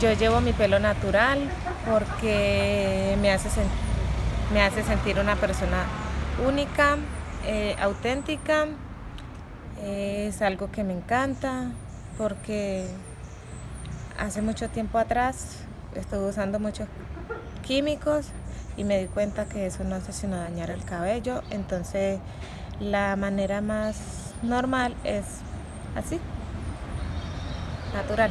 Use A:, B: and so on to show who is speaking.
A: Yo llevo mi pelo natural porque me hace, me hace sentir una persona única, eh, auténtica. Eh, es algo que me encanta porque hace mucho tiempo atrás estuve usando muchos químicos y me di cuenta que eso no hace sino dañar el cabello. Entonces la manera más normal es así, natural.